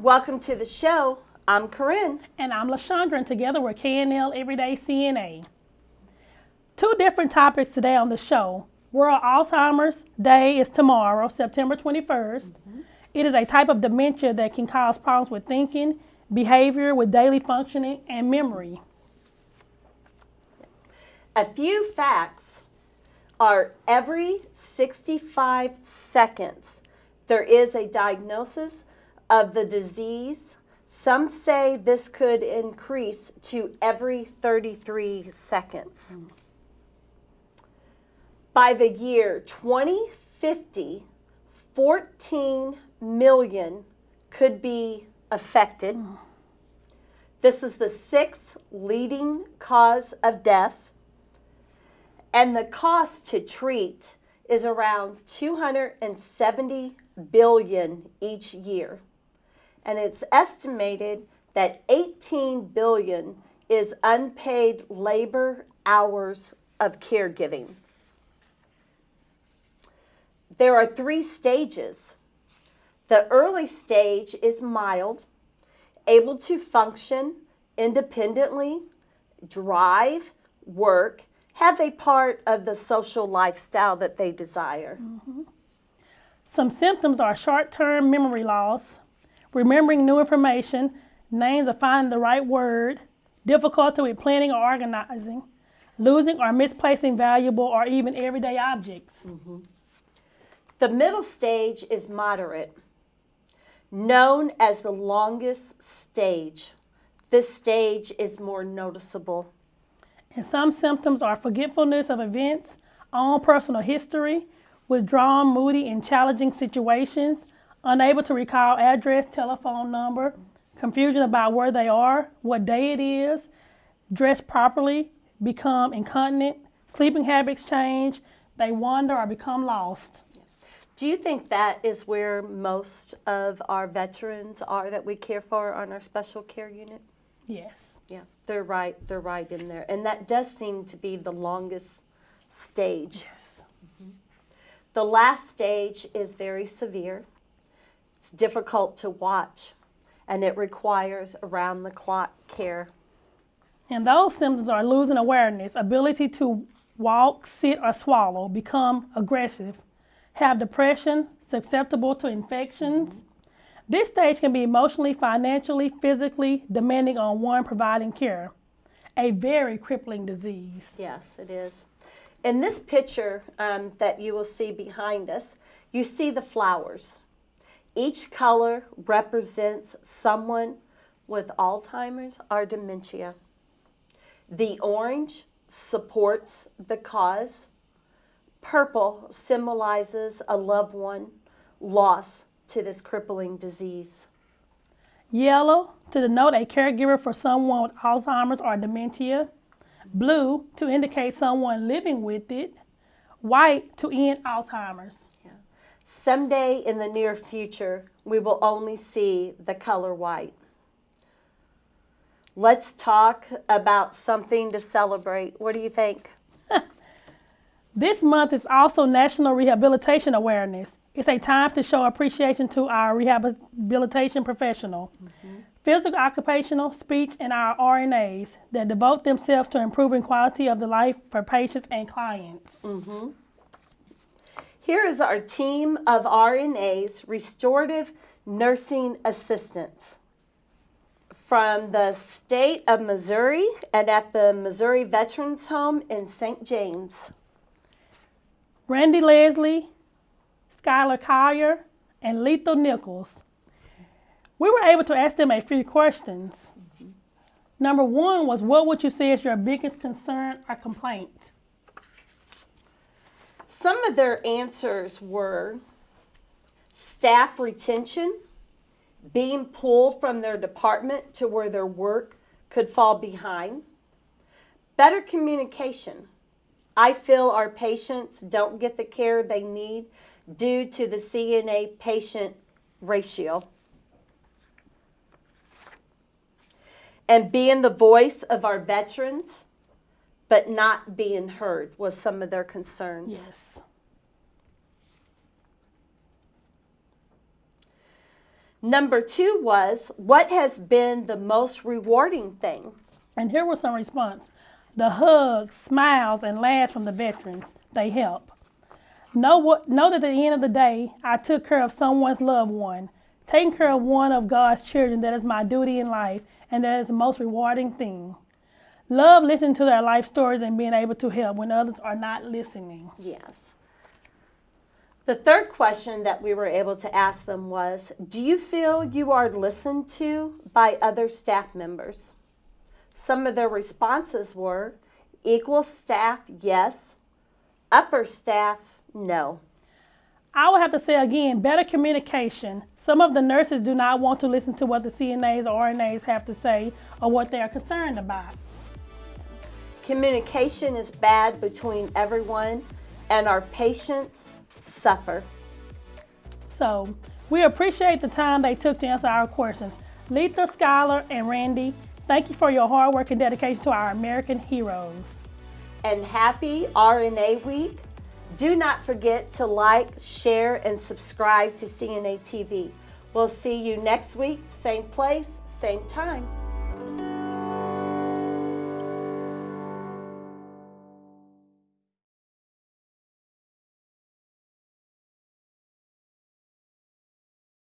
Welcome to the show. I'm Corinne. And I'm LaShondra, and together we're KNL Everyday CNA. Two different topics today on the show. World Alzheimer's Day is tomorrow, September 21st. Mm-hmm. It is a type of dementia that can cause problems with thinking, behavior, with daily functioning, and memory. A few facts are every 65 seconds there is a diagnosis of the disease. Some say this could increase to every 33 seconds. Mm. By the year 2050, 14 million could be affected. Mm. This is the sixth leading cause of death. And the cost to treat is around 270 billion each year. And it's estimated that 18 billion is unpaid labor hours of caregiving. There are three stages. The early stage is mild, able to function independently, drive, work, have a part of the social lifestyle that they desire. Mm -hmm. Some symptoms are short-term memory loss, remembering new information, names of finding the right word, difficulty with planning or organizing, losing or misplacing valuable or even everyday objects. Mm -hmm. The middle stage is moderate, known as the longest stage. This stage is more noticeable. And some symptoms are forgetfulness of events, own personal history, withdrawn, moody, and challenging situations, unable to recall address, telephone number, confusion about where they are, what day it is, dress properly, become incontinent, sleeping habits change, they wander or become lost. Do you think that is where most of our veterans are that we care for on our special care unit? Yes. Yeah, they're right. They're right in there. And that does seem to be the longest stage. Yes. Mm-hmm. The last stage is very severe. It's difficult to watch, and it requires around the clock care. And those symptoms are losing awareness, ability to walk, sit, or swallow, become aggressive, have depression, susceptible to infections. This stage can be emotionally, financially, physically demanding on one providing care. A very crippling disease. Yes, it is. In this picture um, that you will see behind us, you see the flowers. Each color represents someone with Alzheimer's or dementia. The orange supports the cause. Purple symbolizes a loved one lost to this crippling disease. Yellow to denote a caregiver for someone with Alzheimer's or dementia. Blue to indicate someone living with it. White to end Alzheimer's. Someday in the near future, we will only see the color white. Let's talk about something to celebrate. What do you think? this month is also National Rehabilitation Awareness. It's a time to show appreciation to our rehabilitation professional. Mm -hmm physical, occupational, speech, and our RNAs that devote themselves to improving quality of the life for patients and clients. Mm -hmm. Here is our team of RNAs, restorative nursing assistants from the state of Missouri and at the Missouri Veterans Home in St. James. Randy Leslie, Skylar Collier, and Letha Nichols we were able to ask them a few questions. Number one was, what would you say is your biggest concern or complaint? Some of their answers were staff retention, being pulled from their department to where their work could fall behind, better communication. I feel our patients don't get the care they need due to the CNA patient ratio. and being the voice of our veterans, but not being heard was some of their concerns. Yes. Number two was, what has been the most rewarding thing? And here was some response. The hugs, smiles, and laughs from the veterans. They help. Know, what, know that at the end of the day, I took care of someone's loved one. Taking care of one of God's children, that is my duty in life, and that is the most rewarding thing. Love listening to their life stories and being able to help when others are not listening. Yes. The third question that we were able to ask them was Do you feel you are listened to by other staff members? Some of their responses were equal staff, yes, upper staff, no. I would have to say again, better communication. Some of the nurses do not want to listen to what the CNAs or RNAs have to say or what they are concerned about. Communication is bad between everyone, and our patients suffer. So, we appreciate the time they took to answer our questions. Letha, Skylar, and Randy, thank you for your hard work and dedication to our American heroes. And happy RNA Week. Do not forget to like, share, and subscribe to CNA TV. We'll see you next week, same place, same time.